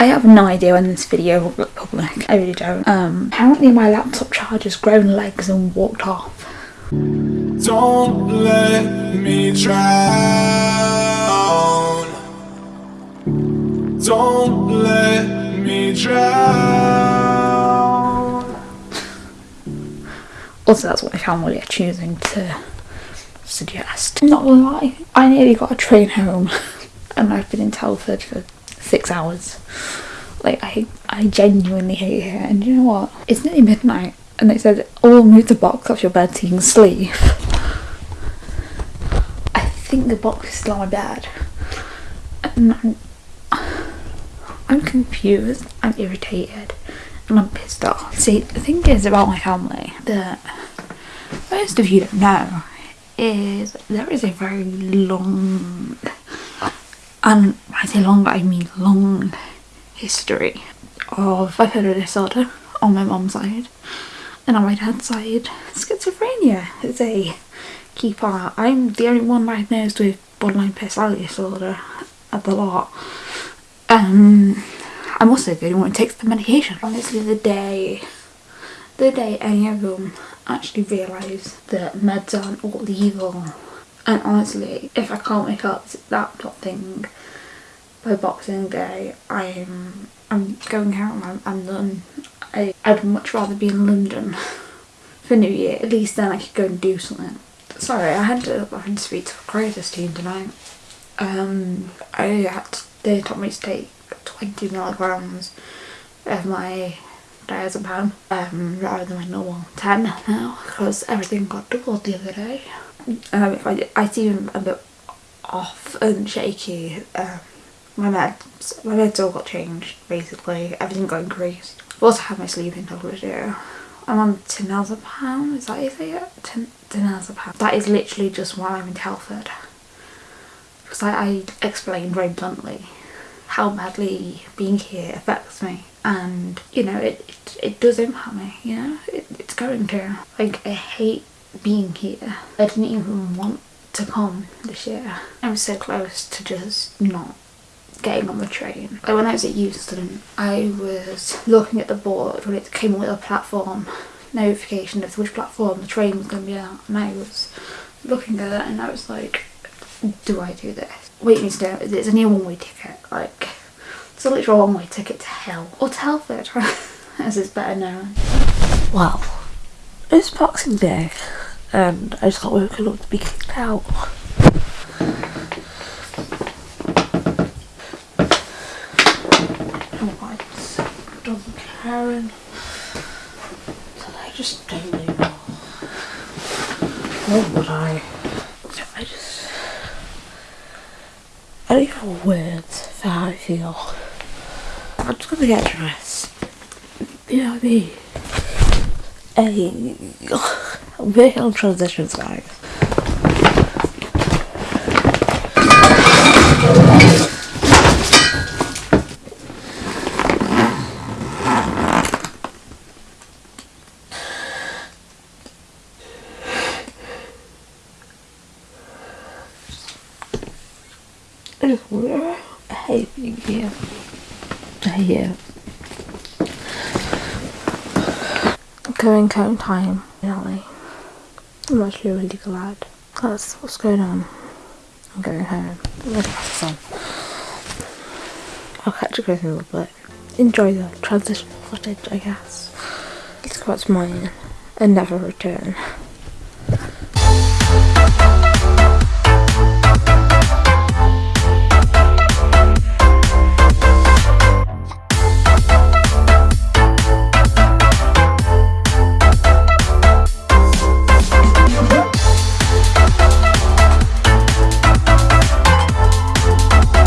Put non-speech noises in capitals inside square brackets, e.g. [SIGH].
I have no idea when this video will look public. I really don't. Um, apparently my laptop charger's grown legs and walked off. Don't let me drown. Don't let me drown. Also, that's what my family are choosing to suggest. Not gonna lie, I nearly got a train home [LAUGHS] and I've been in Telford for six hours. Like, I, I genuinely hate it. And you know what? It's nearly midnight and they said, oh, move the box off your bed so you can sleep. I think the box is still on my bed. And I'm, I'm confused, I'm irritated, and I'm pissed off. See, the thing is about my family that most of you don't know is there is a very long, and I say long, I mean long history of bipolar disorder on my mum's side and on my dad's side schizophrenia is a key part. I'm the only one diagnosed with borderline personality disorder at the lot. Um, I'm also the only one who takes the medication. Honestly, the day, the day any of them actually realise that meds aren't all evil, and honestly, if I can't make up this laptop thing by Boxing Day, I'm I'm going home. I'm, I'm done. I, I'd much rather be in London [LAUGHS] for New Year. At least then I could go and do something. Sorry, I had to, I had to speak to the crisis team tonight. Um, I had to, they told me to take 20 milligrams of my diazepam um, rather than my normal 10 now because everything got doubled the other day. Um, I, I seem a bit off and shaky, um, my meds, my meds all got changed basically, everything got increased. I've also had my sleeping tablets here. I'm on temazepam, is that it? Tin temazepam. That is literally just while I'm in Telford. Because I, I explained very bluntly how badly being here affects me and you know it, it, it does impact me you know it, it's going to like I hate being here I didn't even want to come this year I'm so close to just not getting on the train when I was at Euston I was looking at the board when it came with a platform notification of which platform the train was going to be at and I was looking at it and I was like do I do this? Wait me to know, it's a new one-way ticket, like, it's a literal one-way ticket to hell. Or to Telford, [LAUGHS] as is better known. Well, it's Boxing Day, and I just got woken up to be kicked out. Doesn't Karen. I just don't know. What would I? I just. I don't have words for how I feel. I'm just gonna get dressed. You know what I mean? Working [LAUGHS] on transitions, guys. I just want I hate it. Going home time, finally. I'm actually really glad. That's what's going on. I'm going home. I'll catch you guys in a little bit. Enjoy the transition footage, I guess. Let's go out to mine and never return.